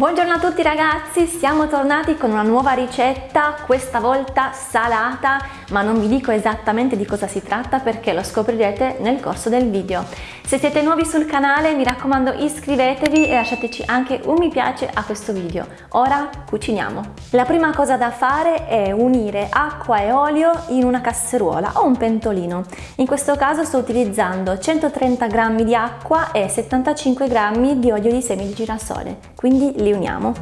Buongiorno a tutti ragazzi, siamo tornati con una nuova ricetta, questa volta salata, ma non vi dico esattamente di cosa si tratta perché lo scoprirete nel corso del video. Se siete nuovi sul canale mi raccomando iscrivetevi e lasciateci anche un mi piace a questo video. Ora cuciniamo. La prima cosa da fare è unire acqua e olio in una casseruola o un pentolino. In questo caso sto utilizzando 130 g di acqua e 75 g di olio di semi di girasole, quindi li uniamo.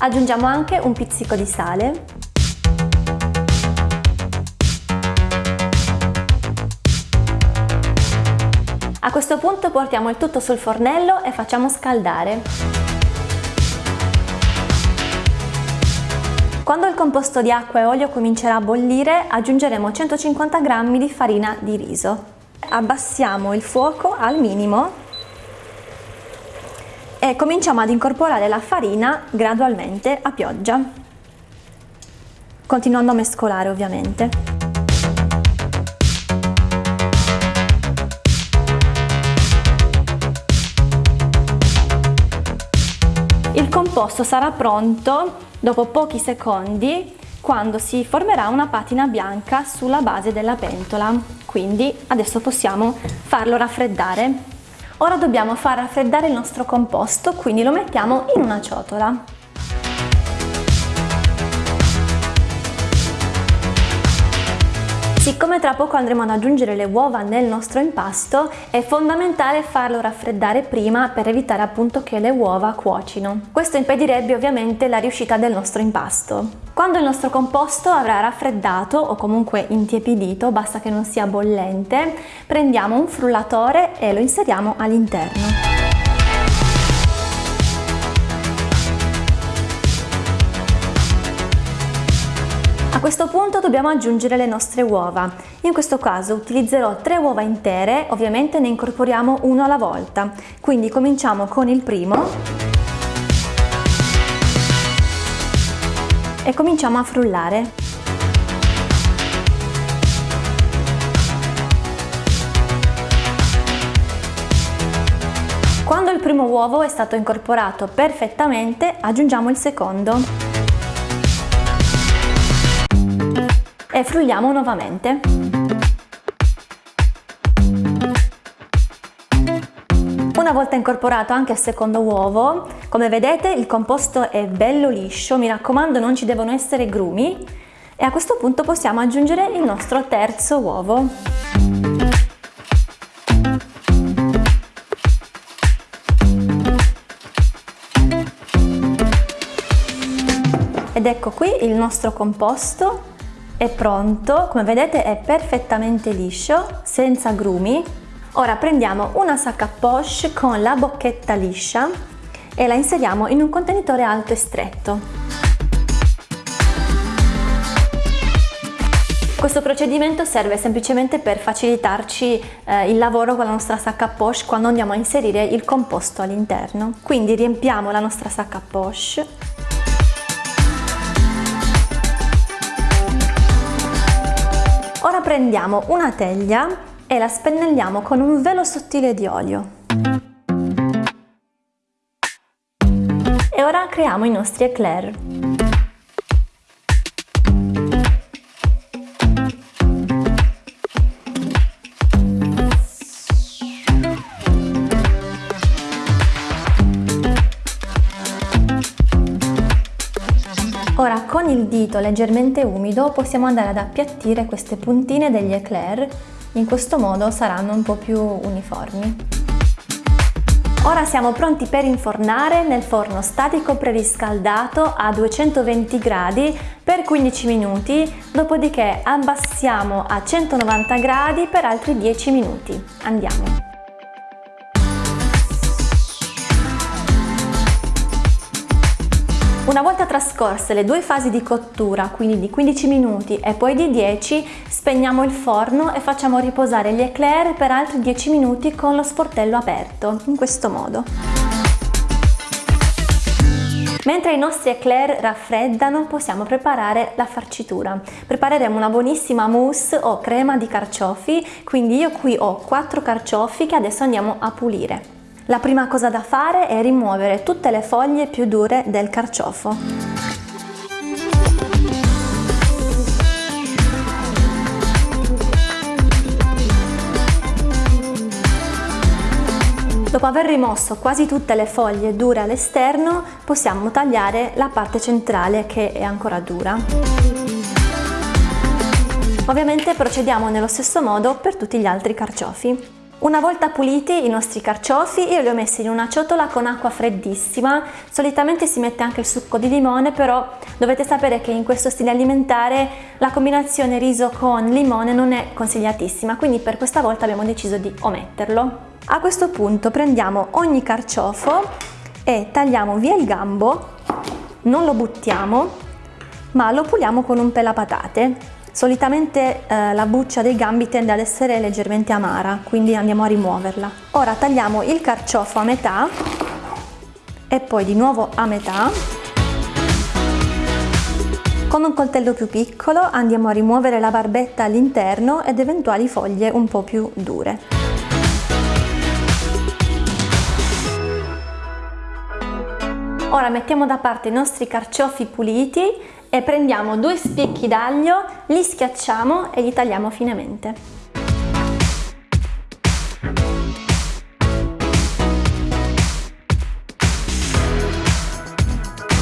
Aggiungiamo anche un pizzico di sale. A questo punto portiamo il tutto sul fornello e facciamo scaldare. Quando il composto di acqua e olio comincerà a bollire aggiungeremo 150 g di farina di riso abbassiamo il fuoco al minimo e cominciamo ad incorporare la farina gradualmente a pioggia, continuando a mescolare ovviamente. Il composto sarà pronto dopo pochi secondi quando si formerà una patina bianca sulla base della pentola. Quindi adesso possiamo farlo raffreddare. Ora dobbiamo far raffreddare il nostro composto, quindi lo mettiamo in una ciotola. Siccome tra poco andremo ad aggiungere le uova nel nostro impasto, è fondamentale farlo raffreddare prima per evitare appunto che le uova cuocino. Questo impedirebbe ovviamente la riuscita del nostro impasto. Quando il nostro composto avrà raffreddato o comunque intiepidito, basta che non sia bollente, prendiamo un frullatore e lo inseriamo all'interno. A questo punto dobbiamo aggiungere le nostre uova. In questo caso utilizzerò tre uova intere, ovviamente ne incorporiamo uno alla volta. Quindi cominciamo con il primo e cominciamo a frullare. Quando il primo uovo è stato incorporato perfettamente, aggiungiamo il secondo. E frulliamo nuovamente. Una volta incorporato anche il secondo uovo, come vedete il composto è bello liscio, mi raccomando non ci devono essere grumi e a questo punto possiamo aggiungere il nostro terzo uovo. Ed ecco qui il nostro composto è pronto, come vedete è perfettamente liscio, senza grumi. Ora prendiamo una sacca poche con la bocchetta liscia e la inseriamo in un contenitore alto e stretto. Questo procedimento serve semplicemente per facilitarci eh, il lavoro con la nostra sacca poche quando andiamo a inserire il composto all'interno. Quindi riempiamo la nostra sacca poche Ora prendiamo una teglia e la spennelliamo con un velo sottile di olio. E ora creiamo i nostri eclair. Il dito leggermente umido possiamo andare ad appiattire queste puntine degli eclair, in questo modo saranno un po' più uniformi. Ora siamo pronti per infornare nel forno statico preriscaldato a 220 gradi per 15 minuti, dopodiché abbassiamo a 190 gradi per altri 10 minuti. Andiamo! Una volta trascorse le due fasi di cottura, quindi di 15 minuti e poi di 10, spegniamo il forno e facciamo riposare gli eclair per altri 10 minuti con lo sportello aperto, in questo modo. Mentre i nostri eclair raffreddano possiamo preparare la farcitura. Prepareremo una buonissima mousse o crema di carciofi, quindi io qui ho 4 carciofi che adesso andiamo a pulire. La prima cosa da fare è rimuovere tutte le foglie più dure del carciofo. Dopo aver rimosso quasi tutte le foglie dure all'esterno, possiamo tagliare la parte centrale che è ancora dura. Ovviamente procediamo nello stesso modo per tutti gli altri carciofi. Una volta puliti i nostri carciofi io li ho messi in una ciotola con acqua freddissima, solitamente si mette anche il succo di limone però dovete sapere che in questo stile alimentare la combinazione riso con limone non è consigliatissima quindi per questa volta abbiamo deciso di ometterlo. A questo punto prendiamo ogni carciofo e tagliamo via il gambo, non lo buttiamo, ma lo puliamo con un pelapatate. Solitamente eh, la buccia dei gambi tende ad essere leggermente amara, quindi andiamo a rimuoverla. Ora tagliamo il carciofo a metà e poi di nuovo a metà. Con un coltello più piccolo andiamo a rimuovere la barbetta all'interno ed eventuali foglie un po' più dure. Ora mettiamo da parte i nostri carciofi puliti e prendiamo due spicchi d'aglio, li schiacciamo e li tagliamo finemente.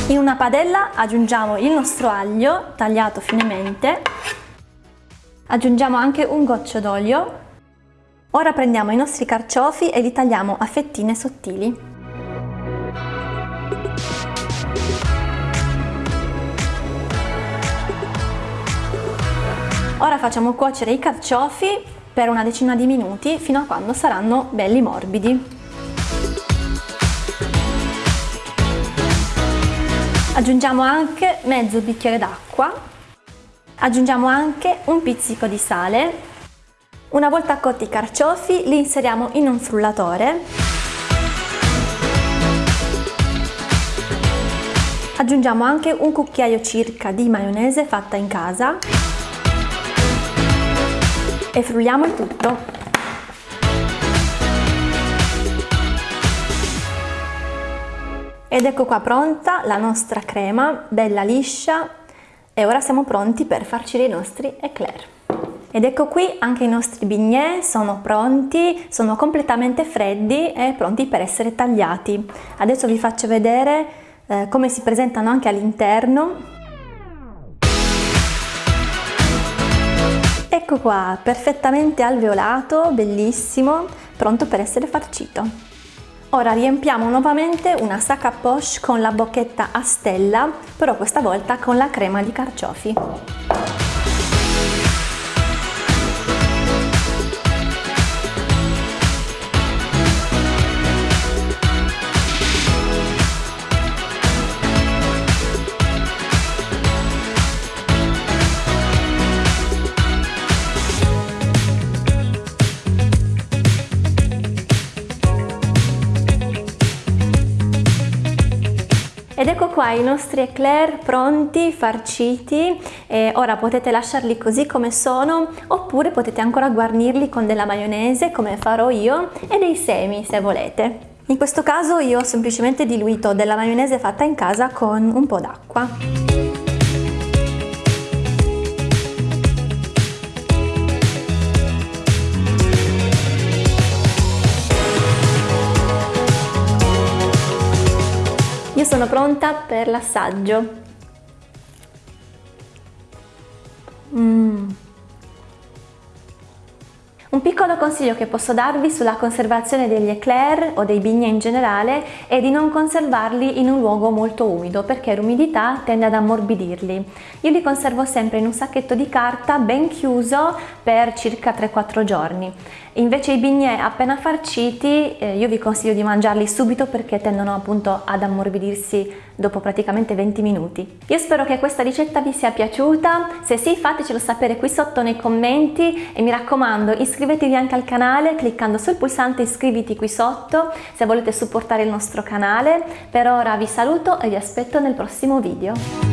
In una padella aggiungiamo il nostro aglio tagliato finemente, aggiungiamo anche un goccio d'olio. Ora prendiamo i nostri carciofi e li tagliamo a fettine sottili. Ora facciamo cuocere i carciofi per una decina di minuti fino a quando saranno belli morbidi. Aggiungiamo anche mezzo bicchiere d'acqua, aggiungiamo anche un pizzico di sale. Una volta cotti i carciofi li inseriamo in un frullatore. Aggiungiamo anche un cucchiaio circa di maionese fatta in casa e frulliamo il tutto. Ed ecco qua pronta la nostra crema, bella liscia e ora siamo pronti per farcire i nostri eclair. Ed ecco qui anche i nostri bignè sono pronti, sono completamente freddi e pronti per essere tagliati. Adesso vi faccio vedere eh, come si presentano anche all'interno Ecco qua, perfettamente alveolato, bellissimo, pronto per essere farcito. Ora riempiamo nuovamente una sacca poche con la bocchetta a stella, però questa volta con la crema di carciofi. Ed ecco qua i nostri eclair pronti, farciti, e ora potete lasciarli così come sono oppure potete ancora guarnirli con della maionese come farò io e dei semi se volete. In questo caso io ho semplicemente diluito della maionese fatta in casa con un po' d'acqua. Sono pronta per l'assaggio. Mmm. Un piccolo consiglio che posso darvi sulla conservazione degli eclair o dei bignè in generale è di non conservarli in un luogo molto umido perché l'umidità tende ad ammorbidirli. Io li conservo sempre in un sacchetto di carta ben chiuso per circa 3-4 giorni. Invece i bignè appena farciti eh, io vi consiglio di mangiarli subito perché tendono appunto ad ammorbidirsi dopo praticamente 20 minuti. Io spero che questa ricetta vi sia piaciuta, se sì fatecelo sapere qui sotto nei commenti e mi raccomando iscrivetevi iscrivetevi anche al canale cliccando sul pulsante iscriviti qui sotto se volete supportare il nostro canale. Per ora vi saluto e vi aspetto nel prossimo video.